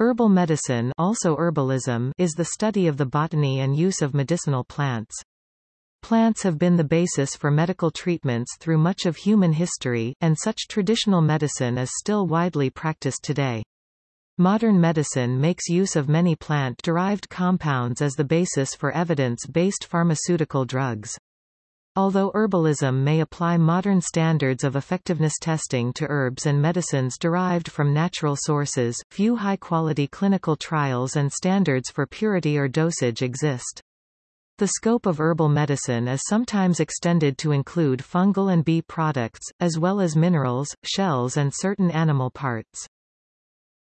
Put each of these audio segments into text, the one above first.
Herbal medicine also herbalism is the study of the botany and use of medicinal plants. Plants have been the basis for medical treatments through much of human history, and such traditional medicine is still widely practiced today. Modern medicine makes use of many plant-derived compounds as the basis for evidence-based pharmaceutical drugs. Although herbalism may apply modern standards of effectiveness testing to herbs and medicines derived from natural sources, few high-quality clinical trials and standards for purity or dosage exist. The scope of herbal medicine is sometimes extended to include fungal and bee products, as well as minerals, shells and certain animal parts.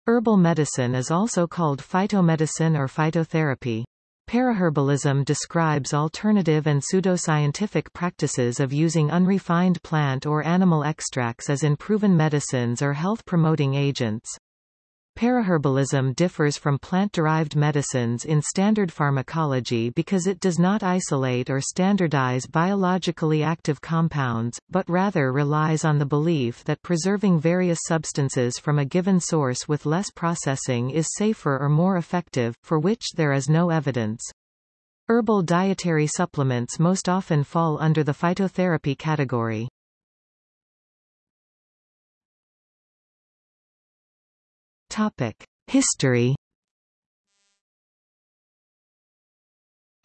Herbal medicine is also called phytomedicine or phytotherapy. Paraherbalism describes alternative and pseudoscientific practices of using unrefined plant or animal extracts as in proven medicines or health-promoting agents. Paraherbalism differs from plant-derived medicines in standard pharmacology because it does not isolate or standardize biologically active compounds, but rather relies on the belief that preserving various substances from a given source with less processing is safer or more effective, for which there is no evidence. Herbal dietary supplements most often fall under the phytotherapy category. Topic: History.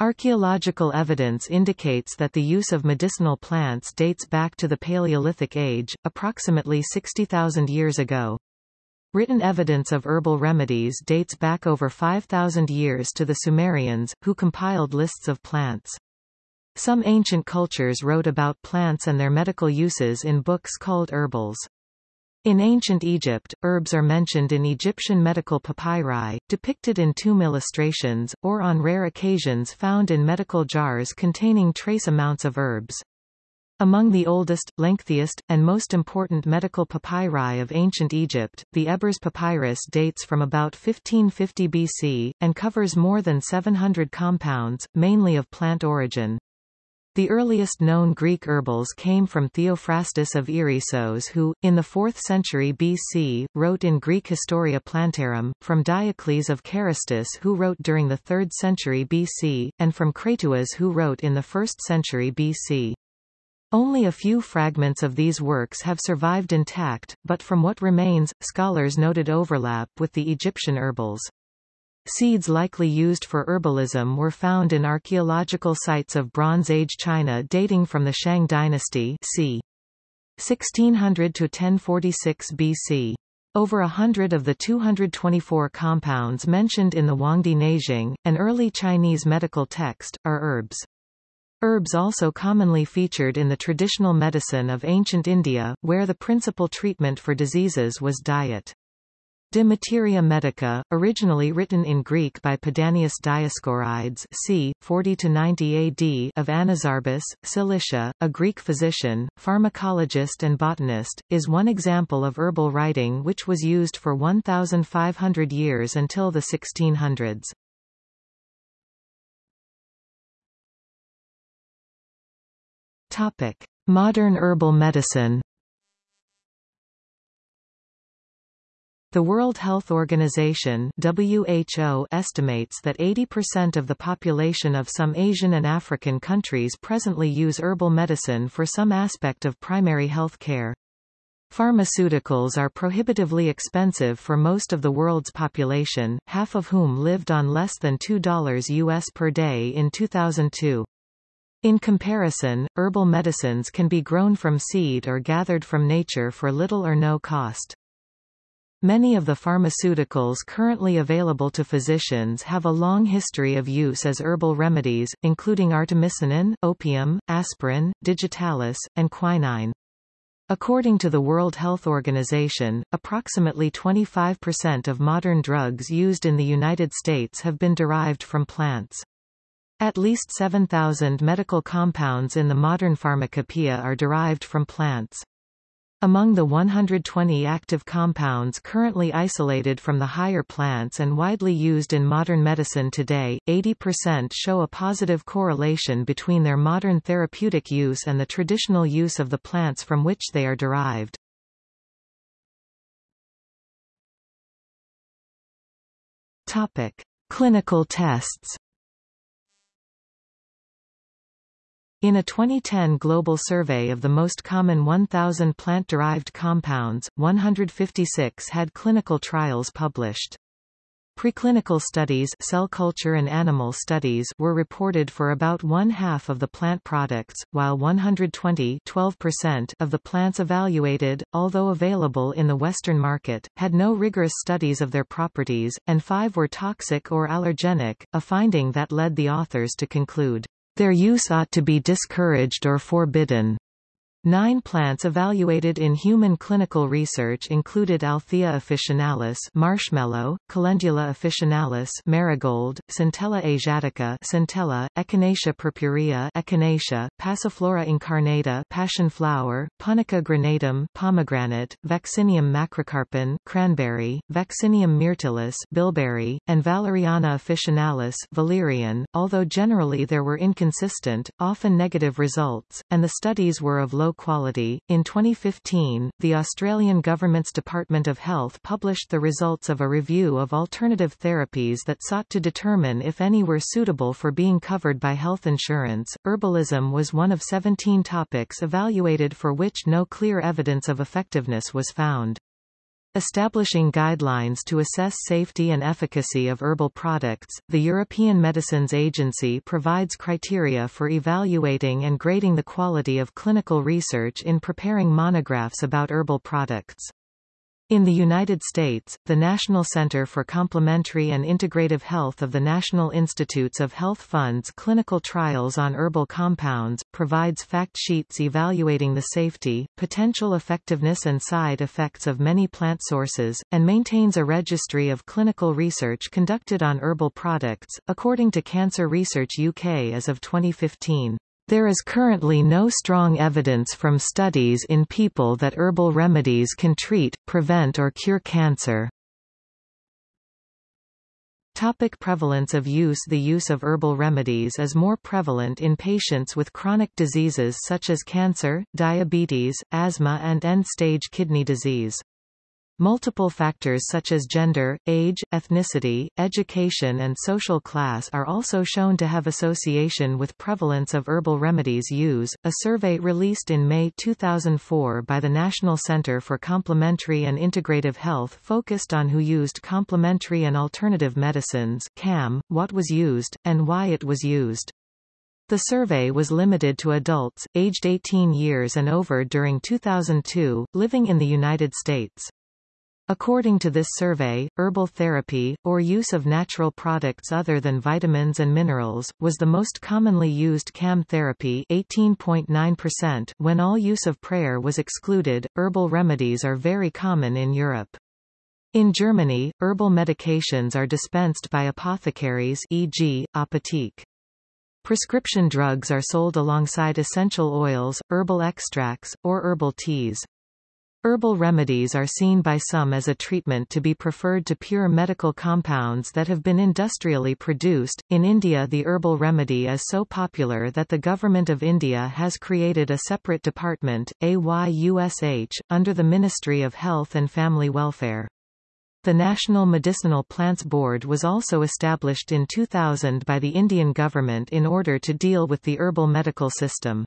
Archaeological evidence indicates that the use of medicinal plants dates back to the Paleolithic age, approximately 60,000 years ago. Written evidence of herbal remedies dates back over 5,000 years to the Sumerians, who compiled lists of plants. Some ancient cultures wrote about plants and their medical uses in books called herbals. In ancient Egypt, herbs are mentioned in Egyptian medical papyri, depicted in tomb illustrations, or on rare occasions found in medical jars containing trace amounts of herbs. Among the oldest, lengthiest, and most important medical papyri of ancient Egypt, the Ebers papyrus dates from about 1550 BC, and covers more than 700 compounds, mainly of plant origin. The earliest known Greek herbals came from Theophrastus of Erissos who, in the 4th century BC, wrote in Greek Historia Plantarum, from Diocles of Carystus who wrote during the 3rd century BC, and from Crateuas who wrote in the 1st century BC. Only a few fragments of these works have survived intact, but from what remains, scholars noted overlap with the Egyptian herbals. Seeds likely used for herbalism were found in archaeological sites of Bronze Age China dating from the Shang dynasty c. 1600 to 1046 BC. Over a hundred of the 224 compounds mentioned in the Huangdi Neijing, an early Chinese medical text, are herbs. Herbs also commonly featured in the traditional medicine of ancient India, where the principal treatment for diseases was diet. De Materia Medica, originally written in Greek by Pedanius Dioscorides c. 40–90 AD of Anazarbus, Cilicia, a Greek physician, pharmacologist and botanist, is one example of herbal writing which was used for 1,500 years until the 1600s. Modern herbal medicine The World Health Organization WHO estimates that 80% of the population of some Asian and African countries presently use herbal medicine for some aspect of primary health care. Pharmaceuticals are prohibitively expensive for most of the world's population, half of whom lived on less than $2 US per day in 2002. In comparison, herbal medicines can be grown from seed or gathered from nature for little or no cost. Many of the pharmaceuticals currently available to physicians have a long history of use as herbal remedies, including artemisinin, opium, aspirin, digitalis, and quinine. According to the World Health Organization, approximately 25% of modern drugs used in the United States have been derived from plants. At least 7,000 medical compounds in the modern pharmacopoeia are derived from plants. Among the 120 active compounds currently isolated from the higher plants and widely used in modern medicine today, 80% show a positive correlation between their modern therapeutic use and the traditional use of the plants from which they are derived. Topic. Clinical tests In a 2010 global survey of the most common 1,000 plant-derived compounds, 156 had clinical trials published. Preclinical studies cell culture and animal studies were reported for about one-half of the plant products, while 120 of the plants evaluated, although available in the Western market, had no rigorous studies of their properties, and five were toxic or allergenic, a finding that led the authors to conclude, "...their use ought to be discouraged or forbidden." Nine plants evaluated in human clinical research included Althaea officinalis marshmallow, Calendula officinalis marigold, Centella asiatica centella, Echinacea purpurea echinacea, Passiflora incarnata passion flower, Punica granatum pomegranate, Vaccinium macrocarpon cranberry, Vaccinium myrtillus bilberry, and Valeriana officinalis valerian, although generally there were inconsistent, often negative results, and the studies were of low quality. In 2015, the Australian government's Department of Health published the results of a review of alternative therapies that sought to determine if any were suitable for being covered by health insurance. Herbalism was one of 17 topics evaluated for which no clear evidence of effectiveness was found. Establishing guidelines to assess safety and efficacy of herbal products, the European Medicines Agency provides criteria for evaluating and grading the quality of clinical research in preparing monographs about herbal products. In the United States, the National Center for Complementary and Integrative Health of the National Institutes of Health funds clinical trials on herbal compounds, provides fact sheets evaluating the safety, potential effectiveness and side effects of many plant sources, and maintains a registry of clinical research conducted on herbal products, according to Cancer Research UK as of 2015. There is currently no strong evidence from studies in people that herbal remedies can treat, prevent or cure cancer. Topic prevalence of use The use of herbal remedies is more prevalent in patients with chronic diseases such as cancer, diabetes, asthma and end-stage kidney disease. Multiple factors such as gender, age, ethnicity, education and social class are also shown to have association with prevalence of herbal remedies use. A survey released in May 2004 by the National Center for Complementary and Integrative Health focused on who used complementary and alternative medicines CAM, what was used, and why it was used. The survey was limited to adults, aged 18 years and over during 2002, living in the United States. According to this survey, herbal therapy, or use of natural products other than vitamins and minerals, was the most commonly used CAM therapy 18.9% when all use of prayer was excluded. Herbal remedies are very common in Europe. In Germany, herbal medications are dispensed by apothecaries e.g., Apotheke. Prescription drugs are sold alongside essential oils, herbal extracts, or herbal teas. Herbal remedies are seen by some as a treatment to be preferred to pure medical compounds that have been industrially produced. In India, the herbal remedy is so popular that the Government of India has created a separate department, AYUSH, under the Ministry of Health and Family Welfare. The National Medicinal Plants Board was also established in 2000 by the Indian government in order to deal with the herbal medical system.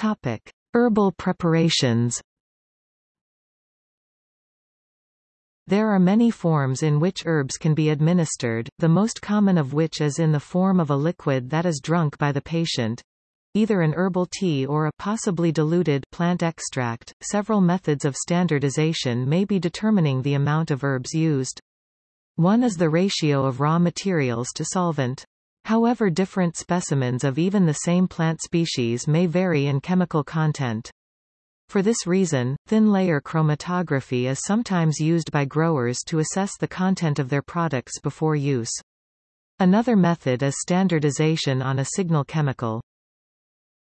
Topic: Herbal preparations. There are many forms in which herbs can be administered, the most common of which is in the form of a liquid that is drunk by the patient, either an herbal tea or a possibly diluted plant extract. Several methods of standardization may be determining the amount of herbs used. One is the ratio of raw materials to solvent. However different specimens of even the same plant species may vary in chemical content. For this reason, thin-layer chromatography is sometimes used by growers to assess the content of their products before use. Another method is standardization on a signal chemical.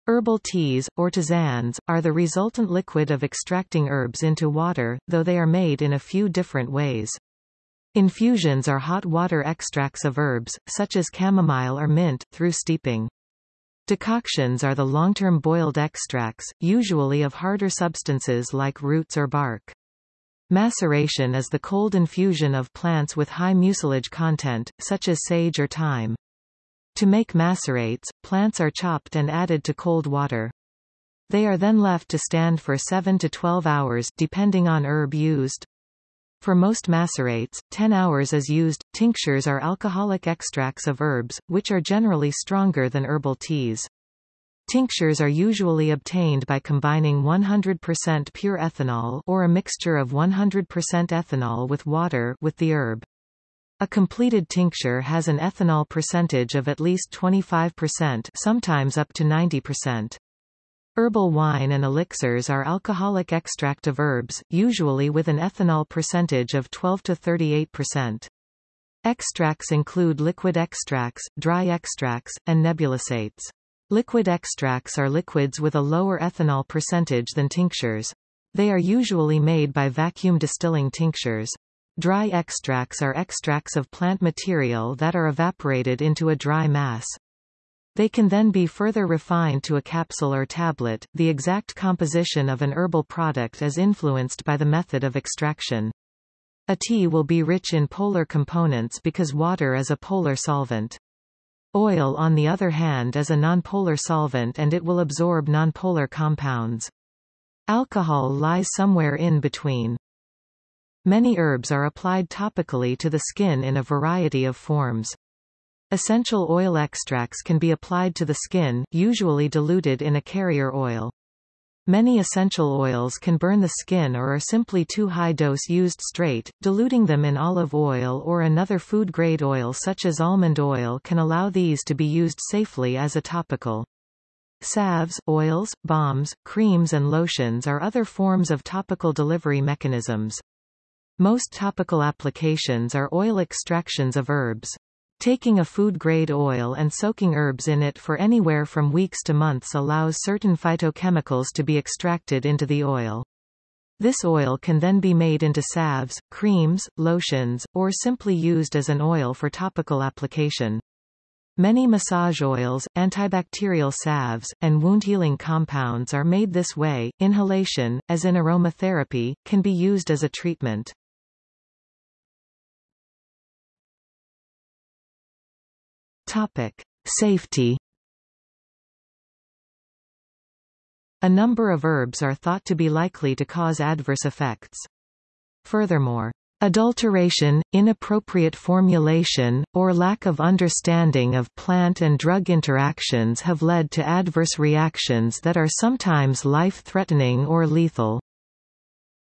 Herbal teas, or tisanes, are the resultant liquid of extracting herbs into water, though they are made in a few different ways. Infusions are hot water extracts of herbs, such as chamomile or mint, through steeping. Decoctions are the long-term boiled extracts, usually of harder substances like roots or bark. Maceration is the cold infusion of plants with high mucilage content, such as sage or thyme. To make macerates, plants are chopped and added to cold water. They are then left to stand for 7 to 12 hours depending on herb used. For most macerates, 10 hours is used. Tinctures are alcoholic extracts of herbs, which are generally stronger than herbal teas. Tinctures are usually obtained by combining 100% pure ethanol or a mixture of 100% ethanol with water with the herb. A completed tincture has an ethanol percentage of at least 25% sometimes up to 90%. Herbal wine and elixirs are alcoholic extract of herbs, usually with an ethanol percentage of 12 to 38%. Extracts include liquid extracts, dry extracts, and nebulisates. Liquid extracts are liquids with a lower ethanol percentage than tinctures. They are usually made by vacuum distilling tinctures. Dry extracts are extracts of plant material that are evaporated into a dry mass. They can then be further refined to a capsule or tablet. The exact composition of an herbal product is influenced by the method of extraction. A tea will be rich in polar components because water is a polar solvent. Oil on the other hand is a nonpolar solvent and it will absorb nonpolar compounds. Alcohol lies somewhere in between. Many herbs are applied topically to the skin in a variety of forms. Essential oil extracts can be applied to the skin, usually diluted in a carrier oil. Many essential oils can burn the skin or are simply too high dose used straight, diluting them in olive oil or another food-grade oil such as almond oil can allow these to be used safely as a topical. Salves, oils, balms, creams and lotions are other forms of topical delivery mechanisms. Most topical applications are oil extractions of herbs. Taking a food-grade oil and soaking herbs in it for anywhere from weeks to months allows certain phytochemicals to be extracted into the oil. This oil can then be made into salves, creams, lotions, or simply used as an oil for topical application. Many massage oils, antibacterial salves, and wound-healing compounds are made this way. Inhalation, as in aromatherapy, can be used as a treatment. Topic. Safety A number of herbs are thought to be likely to cause adverse effects. Furthermore, Adulteration, inappropriate formulation, or lack of understanding of plant and drug interactions have led to adverse reactions that are sometimes life-threatening or lethal.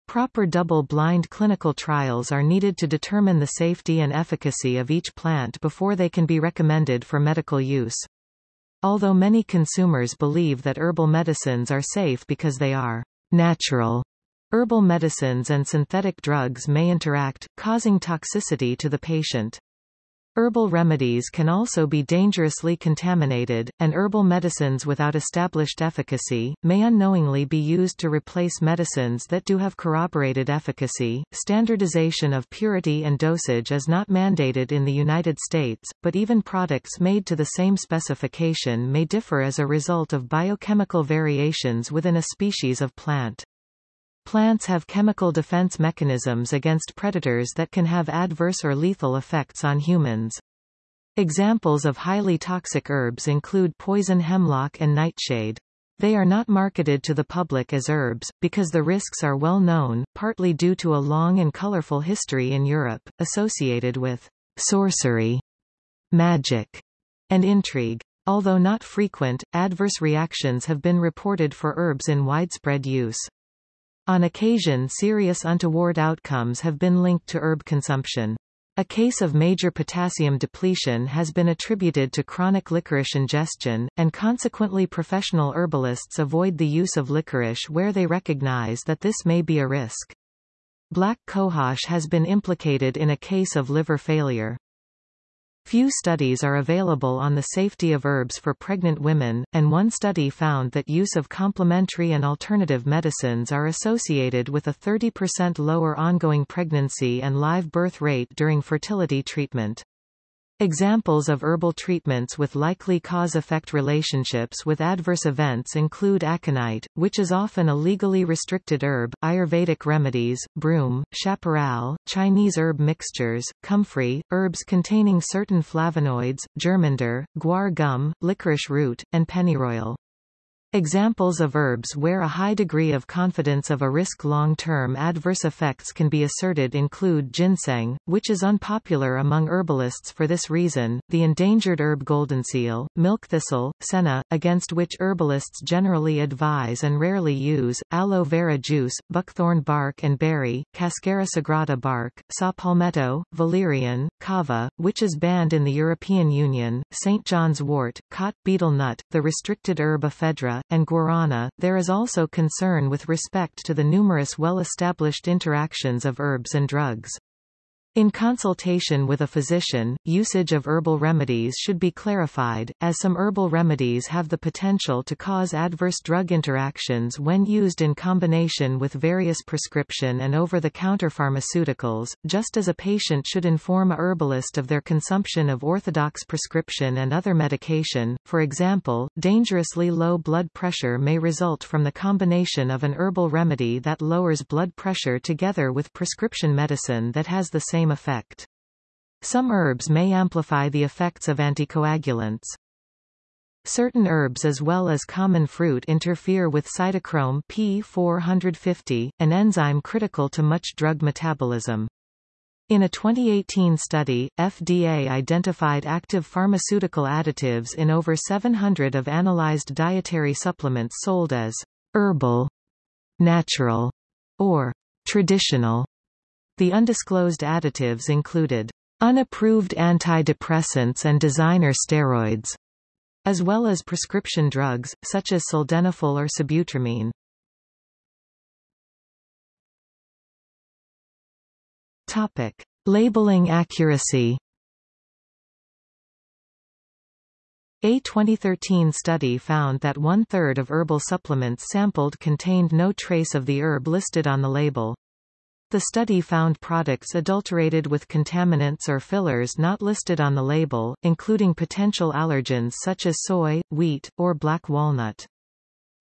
Proper double-blind clinical trials are needed to determine the safety and efficacy of each plant before they can be recommended for medical use. Although many consumers believe that herbal medicines are safe because they are natural, herbal medicines and synthetic drugs may interact, causing toxicity to the patient. Herbal remedies can also be dangerously contaminated, and herbal medicines without established efficacy, may unknowingly be used to replace medicines that do have corroborated efficacy. Standardization of purity and dosage is not mandated in the United States, but even products made to the same specification may differ as a result of biochemical variations within a species of plant. Plants have chemical defense mechanisms against predators that can have adverse or lethal effects on humans. Examples of highly toxic herbs include poison hemlock and nightshade. They are not marketed to the public as herbs, because the risks are well known, partly due to a long and colorful history in Europe, associated with sorcery, magic, and intrigue. Although not frequent, adverse reactions have been reported for herbs in widespread use. On occasion serious untoward outcomes have been linked to herb consumption. A case of major potassium depletion has been attributed to chronic licorice ingestion, and consequently professional herbalists avoid the use of licorice where they recognize that this may be a risk. Black cohosh has been implicated in a case of liver failure. Few studies are available on the safety of herbs for pregnant women, and one study found that use of complementary and alternative medicines are associated with a 30% lower ongoing pregnancy and live birth rate during fertility treatment. Examples of herbal treatments with likely cause-effect relationships with adverse events include aconite, which is often a legally restricted herb, Ayurvedic remedies, broom, chaparral, Chinese herb mixtures, comfrey, herbs containing certain flavonoids, germander, guar gum, licorice root, and pennyroyal. Examples of herbs where a high degree of confidence of a risk long-term adverse effects can be asserted include ginseng, which is unpopular among herbalists for this reason, the endangered herb goldenseal, milk thistle, senna, against which herbalists generally advise and rarely use, aloe vera juice, buckthorn bark and berry, cascara sagrada bark, saw palmetto, valerian, kava, which is banned in the European Union, St. John's wort, khat betel nut, the restricted herb ephedra, and guarana. There is also concern with respect to the numerous well-established interactions of herbs and drugs. In consultation with a physician, usage of herbal remedies should be clarified, as some herbal remedies have the potential to cause adverse drug interactions when used in combination with various prescription and over-the-counter pharmaceuticals, just as a patient should inform a herbalist of their consumption of orthodox prescription and other medication. For example, dangerously low blood pressure may result from the combination of an herbal remedy that lowers blood pressure together with prescription medicine that has the same same effect. Some herbs may amplify the effects of anticoagulants. Certain herbs as well as common fruit interfere with cytochrome P450, an enzyme critical to much drug metabolism. In a 2018 study, FDA identified active pharmaceutical additives in over 700 of analyzed dietary supplements sold as herbal, natural, or traditional the undisclosed additives included unapproved antidepressants and designer steroids, as well as prescription drugs, such as sildenafil or sibutramine. Topic. Labeling accuracy A 2013 study found that one-third of herbal supplements sampled contained no trace of the herb listed on the label. The study found products adulterated with contaminants or fillers not listed on the label, including potential allergens such as soy, wheat, or black walnut.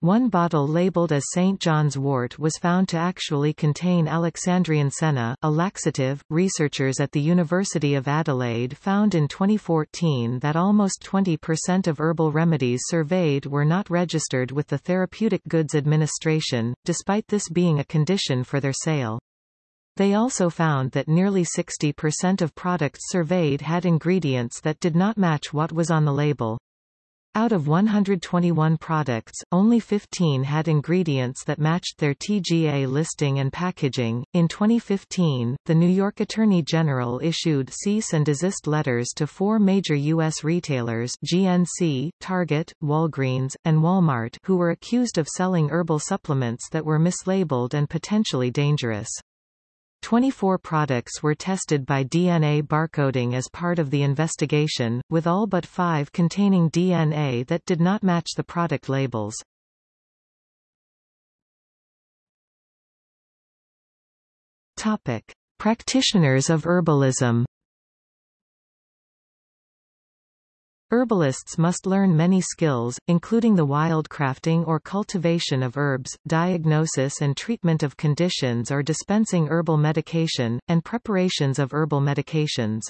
One bottle labeled as St. John's wort was found to actually contain Alexandrian senna, a laxative. Researchers at the University of Adelaide found in 2014 that almost 20% of herbal remedies surveyed were not registered with the Therapeutic Goods Administration, despite this being a condition for their sale. They also found that nearly 60% of products surveyed had ingredients that did not match what was on the label. Out of 121 products, only 15 had ingredients that matched their TGA listing and packaging. In 2015, the New York Attorney General issued cease and desist letters to four major U.S. retailers GNC, Target, Walgreens, and Walmart who were accused of selling herbal supplements that were mislabeled and potentially dangerous. 24 products were tested by DNA barcoding as part of the investigation, with all but five containing DNA that did not match the product labels. Topic. Practitioners of herbalism Herbalists must learn many skills, including the wildcrafting or cultivation of herbs, diagnosis and treatment of conditions or dispensing herbal medication, and preparations of herbal medications.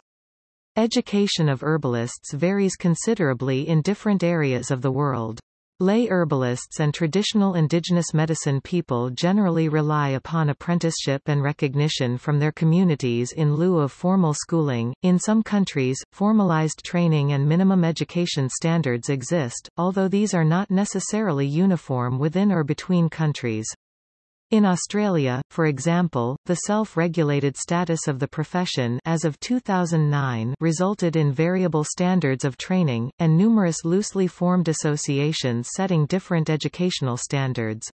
Education of herbalists varies considerably in different areas of the world. Lay herbalists and traditional indigenous medicine people generally rely upon apprenticeship and recognition from their communities in lieu of formal schooling. In some countries, formalized training and minimum education standards exist, although these are not necessarily uniform within or between countries. In Australia, for example, the self-regulated status of the profession as of 2009 resulted in variable standards of training, and numerous loosely formed associations setting different educational standards.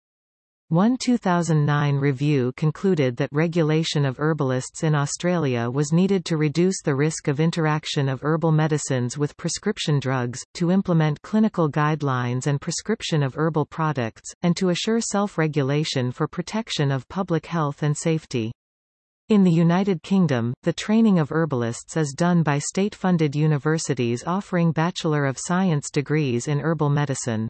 One 2009 review concluded that regulation of herbalists in Australia was needed to reduce the risk of interaction of herbal medicines with prescription drugs, to implement clinical guidelines and prescription of herbal products, and to assure self-regulation for protection of public health and safety. In the United Kingdom, the training of herbalists is done by state-funded universities offering Bachelor of Science degrees in herbal medicine.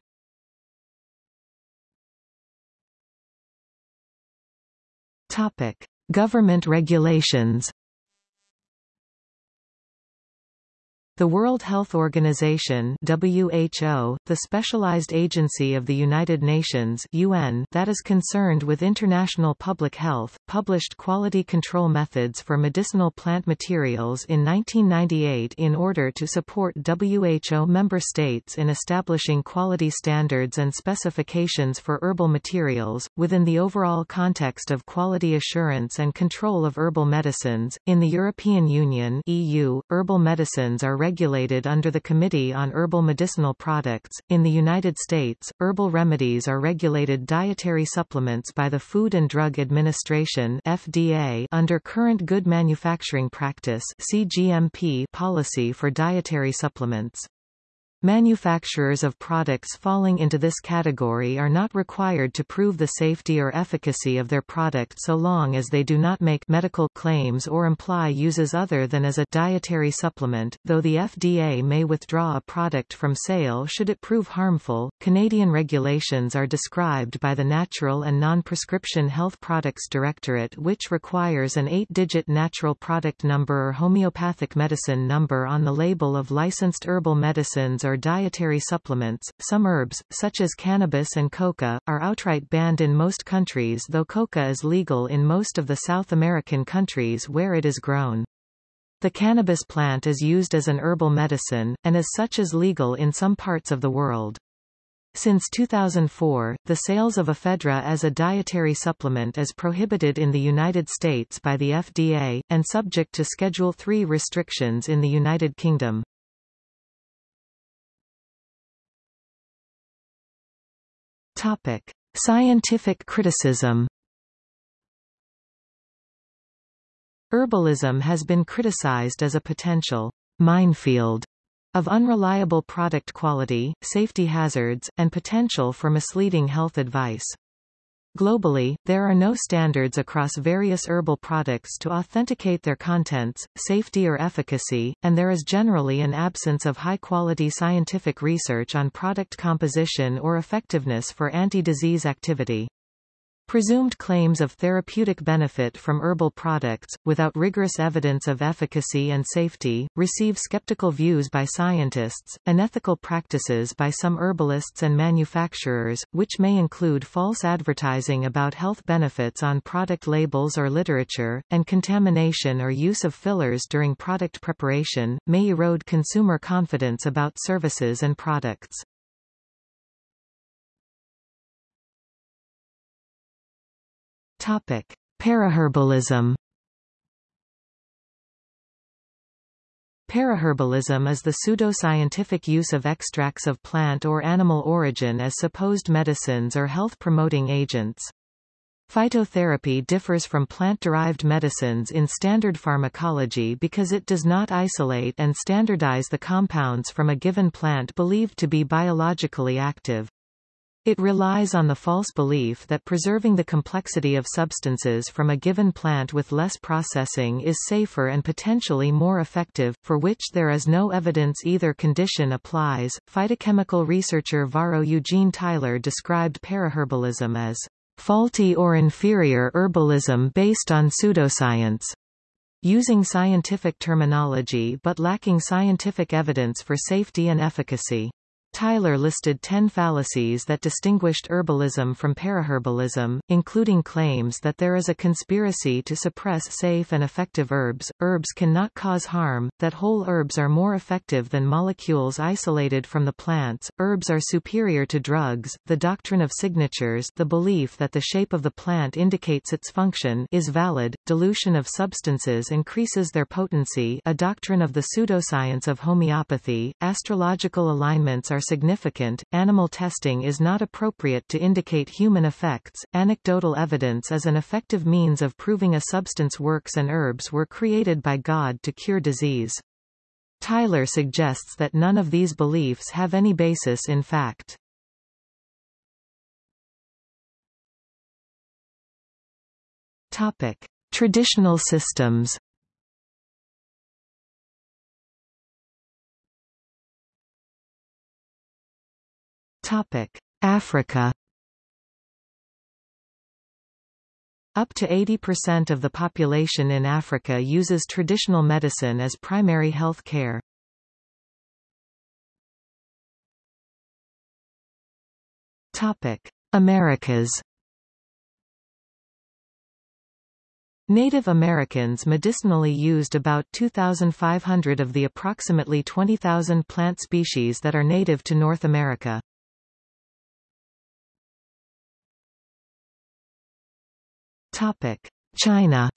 Topic: Government regulations The World Health Organization WHO, the specialized agency of the United Nations UN that is concerned with international public health, published quality control methods for medicinal plant materials in 1998 in order to support WHO member states in establishing quality standards and specifications for herbal materials, within the overall context of quality assurance and control of herbal medicines. In the European Union EU, herbal medicines are regulated under the Committee on Herbal Medicinal Products. In the United States, herbal remedies are regulated dietary supplements by the Food and Drug Administration (FDA) under Current Good Manufacturing Practice (CGMP) policy for dietary supplements. Manufacturers of products falling into this category are not required to prove the safety or efficacy of their product so long as they do not make medical claims or imply uses other than as a dietary supplement, though the FDA may withdraw a product from sale should it prove harmful. Canadian regulations are described by the Natural and Non-Prescription Health Products Directorate which requires an eight-digit natural product number or homeopathic medicine number on the label of licensed herbal medicines or dietary supplements. Some herbs, such as cannabis and coca, are outright banned in most countries though coca is legal in most of the South American countries where it is grown. The cannabis plant is used as an herbal medicine, and as such is legal in some parts of the world. Since 2004, the sales of ephedra as a dietary supplement is prohibited in the United States by the FDA, and subject to Schedule III restrictions in the United Kingdom. Topic: Scientific criticism. Herbalism has been criticized as a potential minefield of unreliable product quality, safety hazards, and potential for misleading health advice. Globally, there are no standards across various herbal products to authenticate their contents, safety or efficacy, and there is generally an absence of high-quality scientific research on product composition or effectiveness for anti-disease activity. Presumed claims of therapeutic benefit from herbal products, without rigorous evidence of efficacy and safety, receive skeptical views by scientists, unethical practices by some herbalists and manufacturers, which may include false advertising about health benefits on product labels or literature, and contamination or use of fillers during product preparation, may erode consumer confidence about services and products. Topic: Paraherbalism. Paraherbalism is the pseudo-scientific use of extracts of plant or animal origin as supposed medicines or health-promoting agents. Phytotherapy differs from plant-derived medicines in standard pharmacology because it does not isolate and standardize the compounds from a given plant believed to be biologically active. It relies on the false belief that preserving the complexity of substances from a given plant with less processing is safer and potentially more effective, for which there is no evidence either condition applies. Phytochemical researcher Varro Eugene Tyler described paraherbalism as faulty or inferior herbalism based on pseudoscience, using scientific terminology but lacking scientific evidence for safety and efficacy. Tyler listed ten fallacies that distinguished herbalism from paraherbalism, including claims that there is a conspiracy to suppress safe and effective herbs, herbs cannot cause harm, that whole herbs are more effective than molecules isolated from the plants, herbs are superior to drugs, the doctrine of signatures the belief that the shape of the plant indicates its function is valid, dilution of substances increases their potency. A doctrine of the pseudoscience of homeopathy, astrological alignments are significant, animal testing is not appropriate to indicate human effects, anecdotal evidence is an effective means of proving a substance works and herbs were created by God to cure disease. Tyler suggests that none of these beliefs have any basis in fact. Topic. Traditional systems Topic: Africa. Up to 80% of the population in Africa uses traditional medicine as primary health care. Topic: Americas. Native Americans medicinally used about 2,500 of the approximately 20,000 plant species that are native to North America. Topic: China.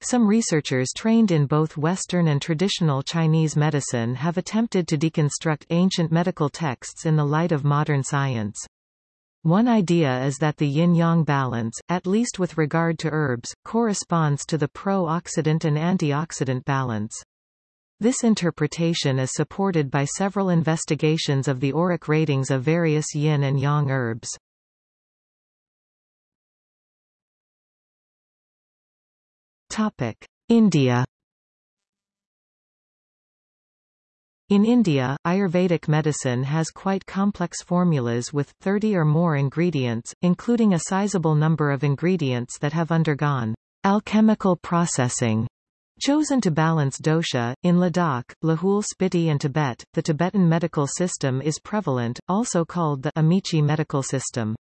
Some researchers trained in both Western and traditional Chinese medicine have attempted to deconstruct ancient medical texts in the light of modern science. One idea is that the yin-yang balance, at least with regard to herbs, corresponds to the pro-oxidant and antioxidant balance. This interpretation is supported by several investigations of the ORAC ratings of various yin and yang herbs. Topic: India In India, Ayurvedic medicine has quite complex formulas with 30 or more ingredients, including a sizable number of ingredients that have undergone alchemical processing chosen to balance dosha. In Ladakh, Lahul Spiti and Tibet, the Tibetan medical system is prevalent, also called the Amchi medical system.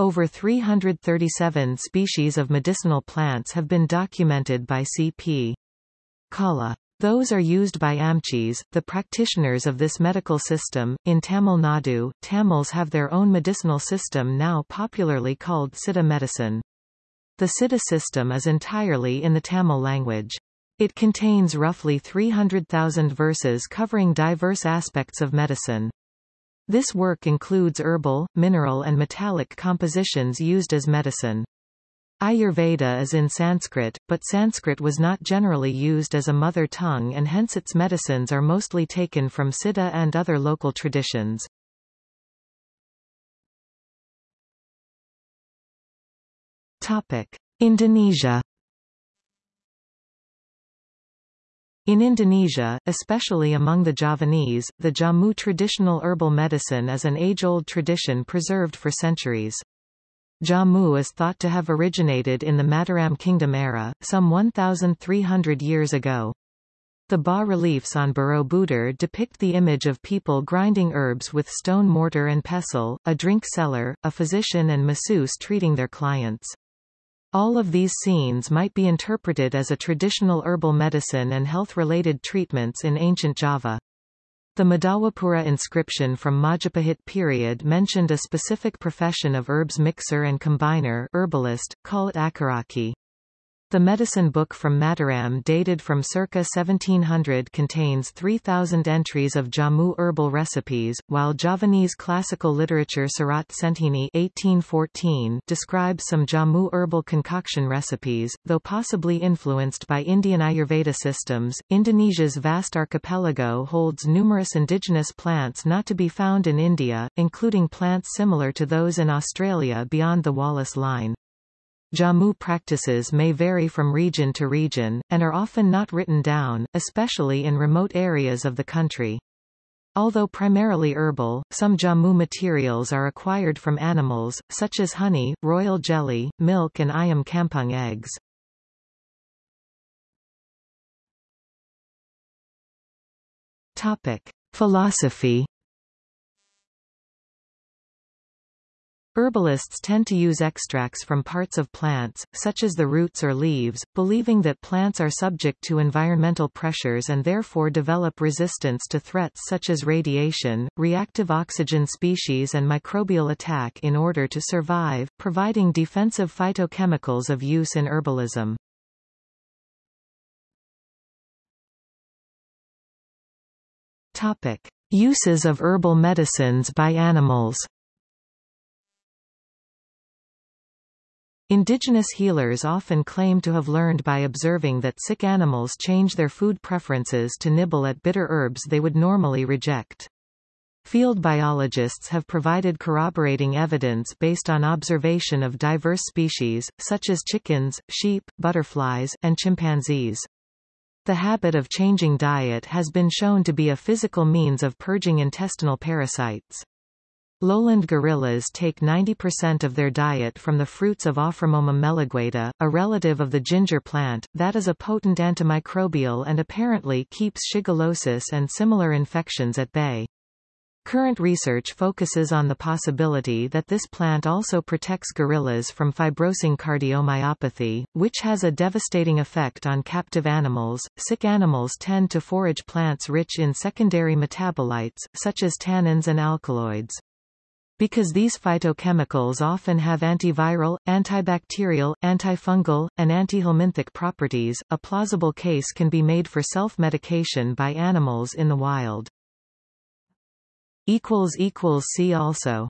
Over 337 species of medicinal plants have been documented by C.P. Kala. Those are used by Amchis, the practitioners of this medical system. In Tamil Nadu, Tamils have their own medicinal system now popularly called Siddha medicine. The Siddha system is entirely in the Tamil language. It contains roughly 300,000 verses covering diverse aspects of medicine. This work includes herbal, mineral and metallic compositions used as medicine. Ayurveda is in Sanskrit, but Sanskrit was not generally used as a mother tongue and hence its medicines are mostly taken from Siddha and other local traditions. Topic. Indonesia In Indonesia, especially among the Javanese, the Jamu traditional herbal medicine is an age-old tradition preserved for centuries. Jamu is thought to have originated in the Mataram Kingdom era, some 1,300 years ago. The bas-reliefs on Borobudur depict the image of people grinding herbs with stone mortar and pestle, a drink seller, a physician and masseuse treating their clients. All of these scenes might be interpreted as a traditional herbal medicine and health-related treatments in ancient Java. The Madhawapura inscription from Majapahit period mentioned a specific profession of herbs mixer and combiner herbalist, called Acaraki. The medicine book from Mataram dated from circa 1700 contains 3,000 entries of Jamu herbal recipes, while Javanese classical literature Serat Centhini 1814 describes some Jamu herbal concoction recipes, though possibly influenced by Indian Ayurveda systems. Indonesia's vast archipelago holds numerous indigenous plants not to be found in India, including plants similar to those in Australia beyond the Wallace Line. Jamu practices may vary from region to region, and are often not written down, especially in remote areas of the country. Although primarily herbal, some jamu materials are acquired from animals, such as honey, royal jelly, milk and ayam kampung eggs. Topic. Philosophy Herbalists tend to use extracts from parts of plants, such as the roots or leaves, believing that plants are subject to environmental pressures and therefore develop resistance to threats such as radiation, reactive oxygen species and microbial attack in order to survive, providing defensive phytochemicals of use in herbalism. Topic. Uses of herbal medicines by animals Indigenous healers often claim to have learned by observing that sick animals change their food preferences to nibble at bitter herbs they would normally reject. Field biologists have provided corroborating evidence based on observation of diverse species, such as chickens, sheep, butterflies, and chimpanzees. The habit of changing diet has been shown to be a physical means of purging intestinal parasites. Lowland gorillas take 90% of their diet from the fruits of Aframomum melegueta, a relative of the ginger plant, that is a potent antimicrobial and apparently keeps shigellosis and similar infections at bay. Current research focuses on the possibility that this plant also protects gorillas from fibrosing cardiomyopathy, which has a devastating effect on captive animals. Sick animals tend to forage plants rich in secondary metabolites, such as tannins and alkaloids. Because these phytochemicals often have antiviral, antibacterial, antifungal, and antihelminthic properties, a plausible case can be made for self-medication by animals in the wild. See also